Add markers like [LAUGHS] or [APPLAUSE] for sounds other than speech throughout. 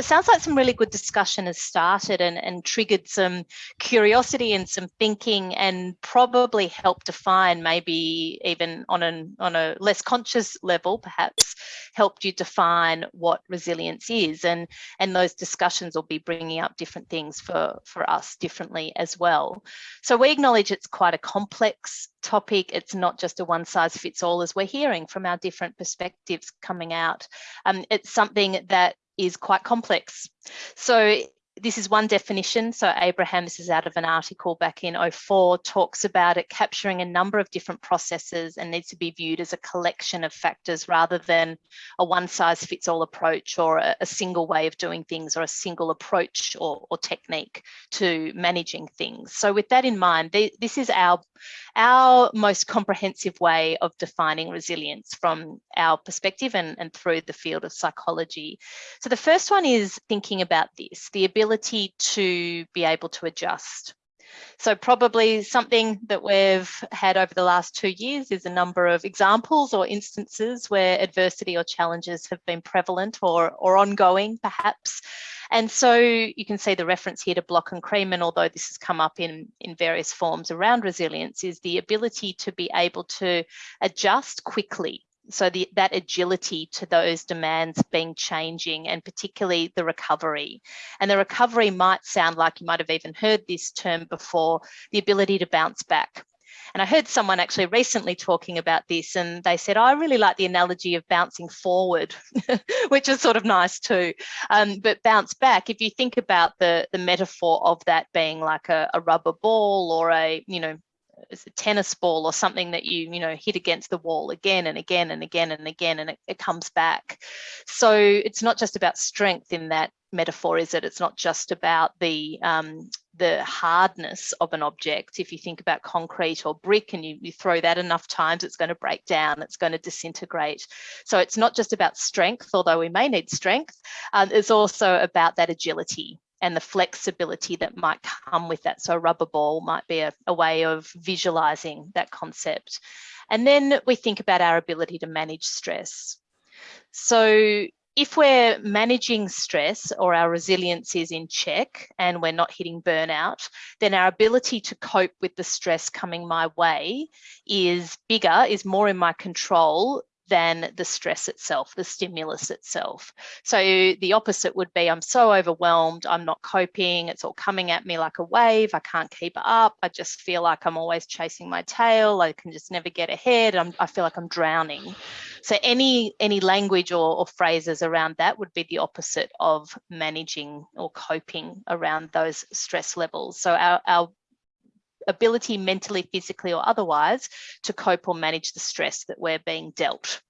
it sounds like some really good discussion has started and, and triggered some curiosity and some thinking and probably helped define maybe even on, an, on a less conscious level, perhaps, helped you define what resilience is. And, and those discussions will be bringing up different things for, for us differently as well. So we acknowledge it's quite a complex topic. It's not just a one size fits all as we're hearing from our different perspectives coming out. Um, it's something that is quite complex. So this is one definition. So Abraham, this is out of an article back in 04, talks about it capturing a number of different processes and needs to be viewed as a collection of factors rather than a one size fits all approach or a, a single way of doing things or a single approach or, or, technique to managing things. So with that in mind, this is our, our most comprehensive way of defining resilience from our perspective and, and through the field of psychology. So the first one is thinking about this, the ability ability to be able to adjust. So probably something that we've had over the last two years is a number of examples or instances where adversity or challenges have been prevalent or, or ongoing perhaps. And so you can see the reference here to Block and Kremen, although this has come up in, in various forms around resilience, is the ability to be able to adjust quickly so the, that agility to those demands being changing and particularly the recovery. And the recovery might sound like you might have even heard this term before, the ability to bounce back. And I heard someone actually recently talking about this and they said, oh, I really like the analogy of bouncing forward, [LAUGHS] which is sort of nice too. Um, but bounce back, if you think about the, the metaphor of that being like a, a rubber ball or a, you know, a tennis ball or something that you you know hit against the wall again and again and again and again and it, it comes back. So it's not just about strength in that metaphor is it? It's not just about the um, the hardness of an object. If you think about concrete or brick and you, you throw that enough times it's going to break down it's going to disintegrate. So it's not just about strength although we may need strength um, it's also about that agility and the flexibility that might come with that. So a rubber ball might be a, a, way of visualizing that concept. And then we think about our ability to manage stress. So if we're managing stress or our resilience is in check and we're not hitting burnout, then our ability to cope with the stress coming my way is bigger, is more in my control than the stress itself, the stimulus itself. So the opposite would be I'm so overwhelmed, I'm not coping, it's all coming at me like a wave, I can't keep up, I just feel like I'm always chasing my tail, I can just never get ahead, I'm, i feel like I'm drowning. So any, any language or, or phrases around that would be the opposite of managing or coping around those stress levels. So our, our ability mentally, physically or otherwise to cope or manage the stress that we're being dealt.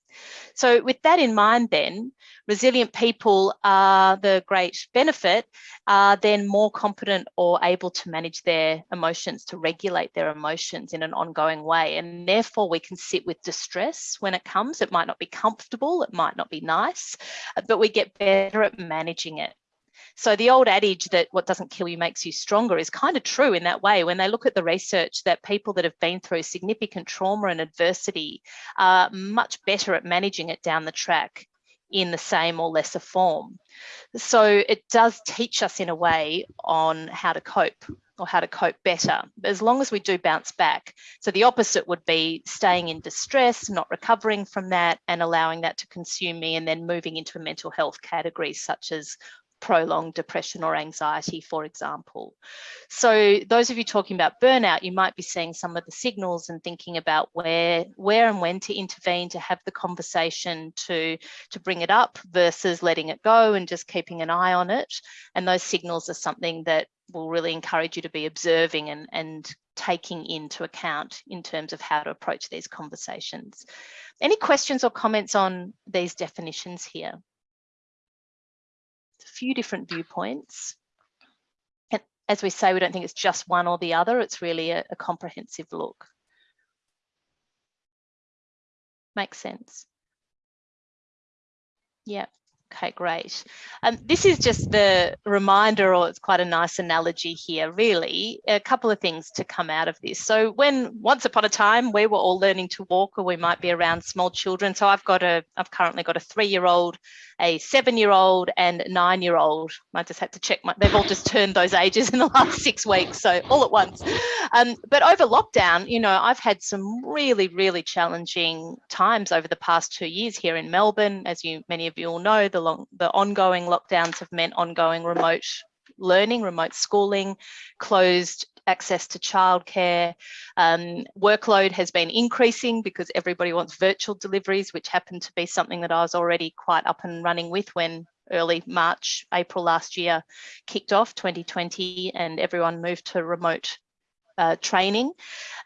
So with that in mind then, resilient people are the great benefit, are then more competent or able to manage their emotions, to regulate their emotions in an ongoing way. And therefore we can sit with distress when it comes. It might not be comfortable, it might not be nice, but we get better at managing it. So the old adage that what doesn't kill you makes you stronger is kind of true in that way. When they look at the research that people that have been through significant trauma and adversity are much better at managing it down the track in the same or lesser form. So it does teach us in a way on how to cope or how to cope better, as long as we do bounce back. So the opposite would be staying in distress, not recovering from that and allowing that to consume me and then moving into a mental health category such as prolonged depression or anxiety, for example. So those of you talking about burnout, you might be seeing some of the signals and thinking about where, where and when to intervene, to have the conversation, to, to bring it up versus letting it go and just keeping an eye on it. And those signals are something that will really encourage you to be observing and, and taking into account in terms of how to approach these conversations. Any questions or comments on these definitions here? Few different viewpoints. And as we say, we don't think it's just one or the other, it's really a, a comprehensive look. Makes sense. Yeah. Okay, great. Um, this is just the reminder, or it's quite a nice analogy here, really. A couple of things to come out of this. So when once upon a time we were all learning to walk or we might be around small children. So I've got a, I've currently got a three-year-old a seven-year-old and nine-year-old. I just had to check my, they've all just turned those ages in the last six weeks, so all at once. Um, but over lockdown, you know, I've had some really, really challenging times over the past two years here in Melbourne. As you, many of you all know, the long, the ongoing lockdowns have meant ongoing remote learning, remote schooling, closed access to childcare. Um, workload has been increasing because everybody wants virtual deliveries, which happened to be something that I was already quite up and running with when early March, April last year kicked off 2020 and everyone moved to remote uh, training.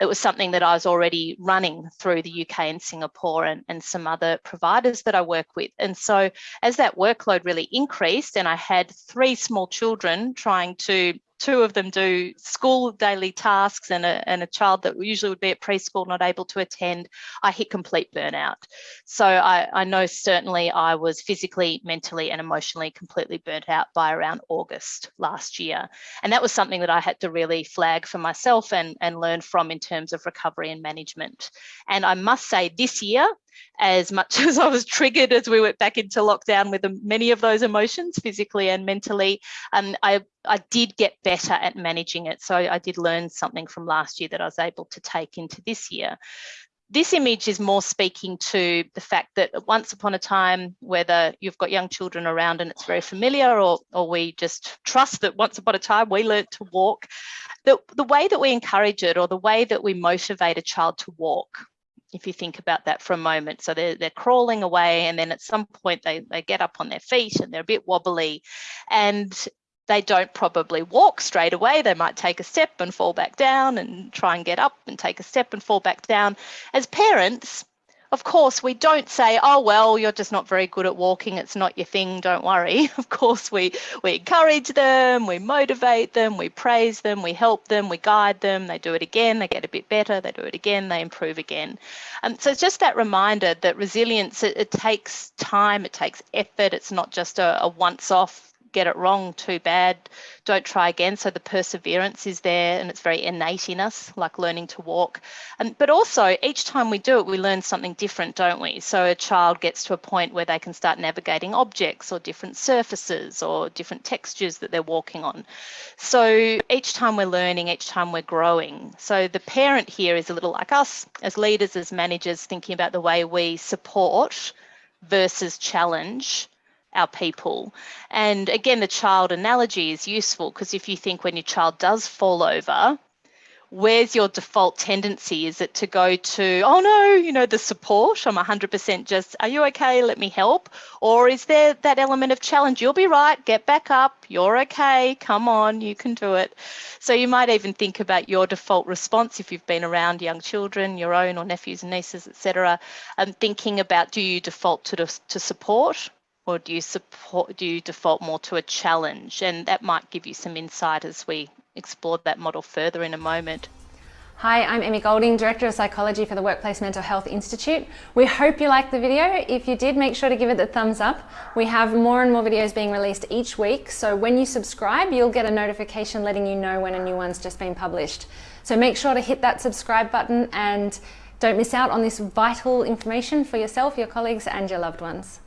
It was something that I was already running through the UK and Singapore and, and some other providers that I work with. And so as that workload really increased and I had three small children trying to two of them do school daily tasks and a, and a child that usually would be at preschool not able to attend, I hit complete burnout. So I, I know certainly I was physically, mentally and emotionally completely burnt out by around August last year. And that was something that I had to really flag for myself and, and learn from in terms of recovery and management. And I must say this year, as much [LAUGHS] as I was triggered as we went back into lockdown with many of those emotions, physically and mentally, um, I, I did get better at managing it. So I did learn something from last year that I was able to take into this year. This image is more speaking to the fact that once upon a time, whether you've got young children around and it's very familiar or, or we just trust that once upon a time we learned to walk, the, the way that we encourage it or the way that we motivate a child to walk if you think about that for a moment. So they're, they're crawling away and then at some point they, they get up on their feet and they're a bit wobbly and they don't probably walk straight away. They might take a step and fall back down and try and get up and take a step and fall back down. As parents, of course, we don't say, oh, well, you're just not very good at walking. It's not your thing. Don't worry. [LAUGHS] Of course, we, we encourage them, we motivate them, we praise them, we help them, we guide them. They do it again, they get a bit better, they do it again, they improve again. And so it's just that reminder that resilience, it, it takes time, it takes effort. It's not just a, a once off get it wrong too bad, don't try again. So the perseverance is there and it's very innate in us, like learning to walk. And, but also each time we do it, we learn something different, don't we? So a child gets to a point where they can start navigating objects or different surfaces or different textures that they're walking on. So each time we're learning, each time we're growing. So the parent here is a little like us as leaders, as managers, thinking about the way we support versus challenge our people. And again, the child analogy is useful because if you think when your child does fall over, where's your default tendency? Is it to go to, oh no, you know, the support? I'm 100% just, are you okay? Let me help. Or is there that element of challenge? You'll be right, get back up, you're okay, come on, you can do it. So you might even think about your default response if you've been around young children, your own or nephews and nieces, etc. And thinking about do you default to, to support or do you support do you default more to a challenge and that might give you some insight as we explore that model further in a moment Hi, I'm Emmy Golding, Director of Psychology for the Workplace Mental Health Institute. We hope you liked the video. If you did, make sure to give it the thumbs up. We have more and more videos being released each week, so when you subscribe, you'll get a notification letting you know when a new one's just been published. So make sure to hit that subscribe button and don't miss out on this vital information for yourself, your colleagues and your loved ones.